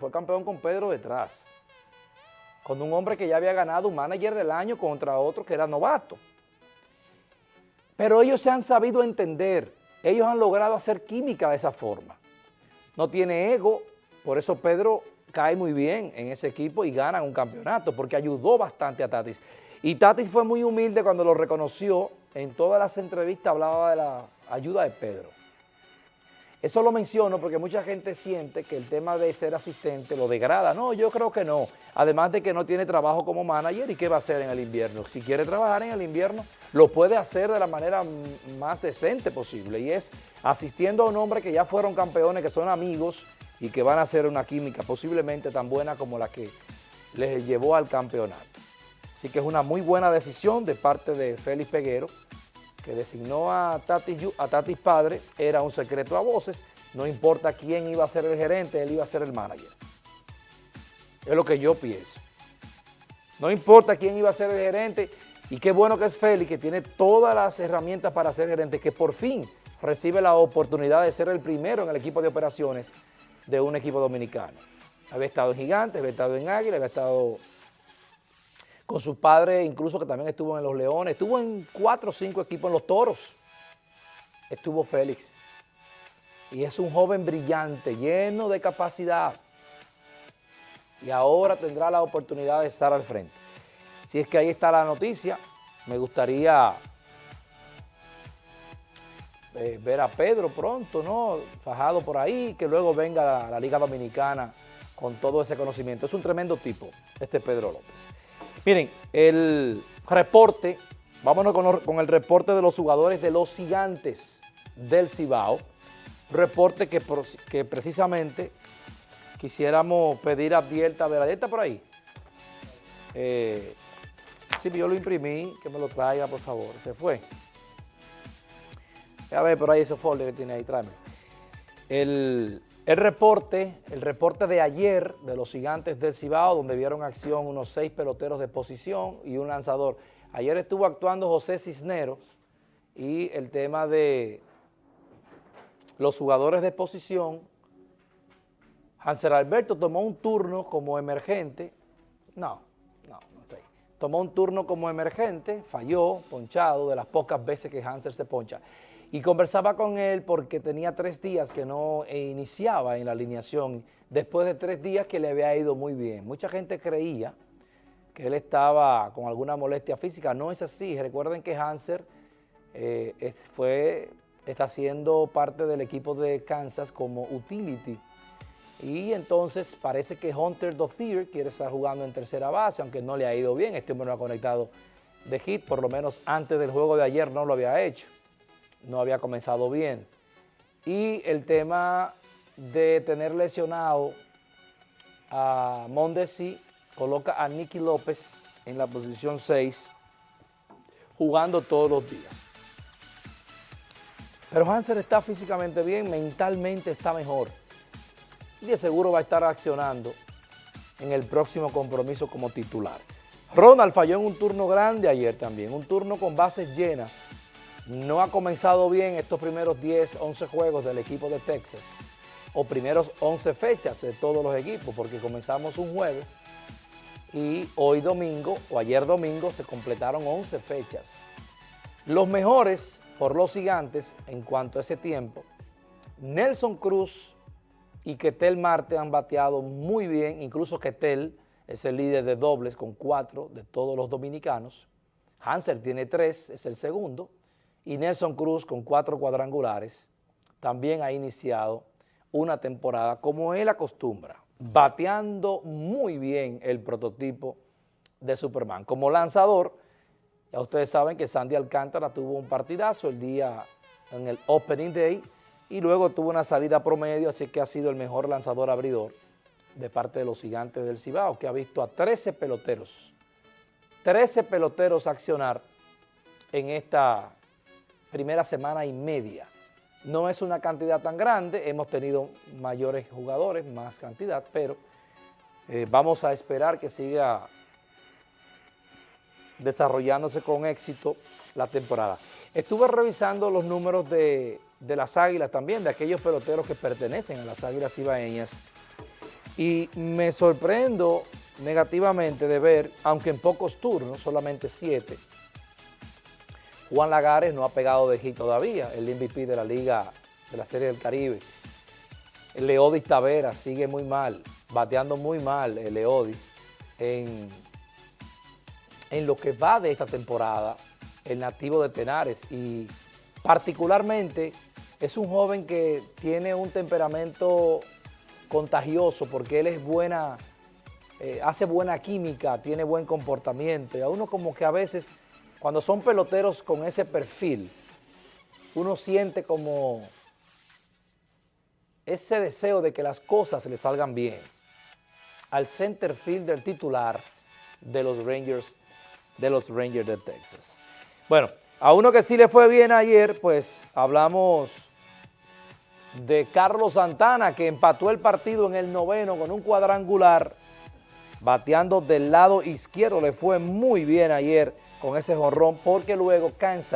fue campeón con Pedro detrás. Con un hombre que ya había ganado un manager del año contra otro que era novato. Pero ellos se han sabido entender, ellos han logrado hacer química de esa forma. No tiene ego, por eso Pedro cae muy bien en ese equipo y gana un campeonato, porque ayudó bastante a Tatis. Y Tatis fue muy humilde cuando lo reconoció, en todas las entrevistas hablaba de la ayuda de Pedro. Eso lo menciono porque mucha gente siente que el tema de ser asistente lo degrada. No, yo creo que no. Además de que no tiene trabajo como manager y qué va a hacer en el invierno. Si quiere trabajar en el invierno, lo puede hacer de la manera más decente posible y es asistiendo a un hombre que ya fueron campeones, que son amigos y que van a hacer una química posiblemente tan buena como la que les llevó al campeonato. Así que es una muy buena decisión de parte de Félix Peguero, que designó a Tatis, a Tatis padre, era un secreto a voces, no importa quién iba a ser el gerente, él iba a ser el manager. Es lo que yo pienso. No importa quién iba a ser el gerente, y qué bueno que es Félix, que tiene todas las herramientas para ser gerente, que por fin recibe la oportunidad de ser el primero en el equipo de operaciones de un equipo dominicano. Había estado en Gigantes, había estado en Águila, había estado con su padre, incluso que también estuvo en los Leones, estuvo en cuatro o cinco equipos en los Toros, estuvo Félix. Y es un joven brillante, lleno de capacidad. Y ahora tendrá la oportunidad de estar al frente. Si es que ahí está la noticia, me gustaría eh, ver a Pedro pronto, ¿no? Fajado por ahí, que luego venga la, la Liga Dominicana con todo ese conocimiento. Es un tremendo tipo, este Pedro López. Miren, el reporte, vámonos con, el reporte de los jugadores de los gigantes del Cibao, reporte que, precisamente quisiéramos pedir a Dielta, a ver, está por ahí? Eh, sí, yo lo imprimí, que me lo traiga, por favor, se fue. A ver, por ahí ese folder que tiene ahí, tráeme. El, el reporte, el reporte de ayer de los gigantes del Cibao, donde vieron acción unos seis peloteros de posición y un lanzador. Ayer estuvo actuando José Cisneros y el tema de los jugadores de posición. Hansel Alberto tomó un turno como emergente. No, no, no estoy. Tomó un turno como emergente, falló, ponchado, de las pocas veces que Hansel se poncha y conversaba con él porque tenía tres días que no iniciaba en la alineación, después de tres días que le había ido muy bien. Mucha gente creía que él estaba con alguna molestia física, no es así. Recuerden que Hanser eh, fue, está siendo parte del equipo de Kansas como utility. Y entonces parece que Hunter Dothier quiere estar jugando en tercera base, aunque no le ha ido bien, este hombre no ha conectado de hit, por lo menos antes del juego de ayer no lo había hecho no había comenzado bien. Y el tema de tener lesionado a Mondesi coloca a Nicky López en la posición 6, jugando todos los días. Pero Hanser está físicamente bien, mentalmente está mejor. Y de seguro va a estar accionando en el próximo compromiso como titular. Ronald falló en un turno grande ayer también, un turno con bases llenas no ha comenzado bien estos primeros 10, 11 juegos del equipo de Texas, o primeros 11 fechas de todos los equipos, porque comenzamos un jueves y hoy domingo, o ayer domingo, se completaron 11 fechas. Los mejores por los gigantes en cuanto a ese tiempo, Nelson Cruz y Ketel Marte han bateado muy bien, incluso Ketel es el líder de dobles con cuatro de todos los dominicanos. Hanser tiene tres, es el segundo y Nelson Cruz con cuatro cuadrangulares también ha iniciado una temporada como él acostumbra, bateando muy bien el prototipo de Superman. Como lanzador, ya ustedes saben que Sandy Alcántara tuvo un partidazo el día en el Opening Day y luego tuvo una salida promedio, así que ha sido el mejor lanzador abridor de parte de los gigantes del Cibao, que ha visto a 13 peloteros, 13 peloteros accionar en esta primera semana y media. No es una cantidad tan grande, hemos tenido mayores jugadores, más cantidad, pero eh, vamos a esperar que siga desarrollándose con éxito la temporada. Estuve revisando los números de, de, las Águilas también, de aquellos peloteros que pertenecen a las Águilas Ibaeñas, Y me sorprendo negativamente de ver, aunque en pocos turnos, solamente siete, Juan Lagares no ha pegado de hit todavía, el MVP de la Liga de la Serie del Caribe. El Leodis Tavera sigue muy mal, bateando muy mal el Leodis en, en lo que va de esta temporada, el nativo de Tenares. Y particularmente es un joven que tiene un temperamento contagioso porque él es buena, eh, hace buena química, tiene buen comportamiento. Y a uno como que a veces cuando son peloteros con ese perfil, uno siente como ese deseo de que las cosas le salgan bien al center fielder titular de los Rangers de los Rangers de Texas. Bueno, a uno que sí le fue bien ayer, pues hablamos de Carlos Santana, que empató el partido en el noveno con un cuadrangular, bateando del lado izquierdo, le fue muy bien ayer con ese jorrón, porque luego cansa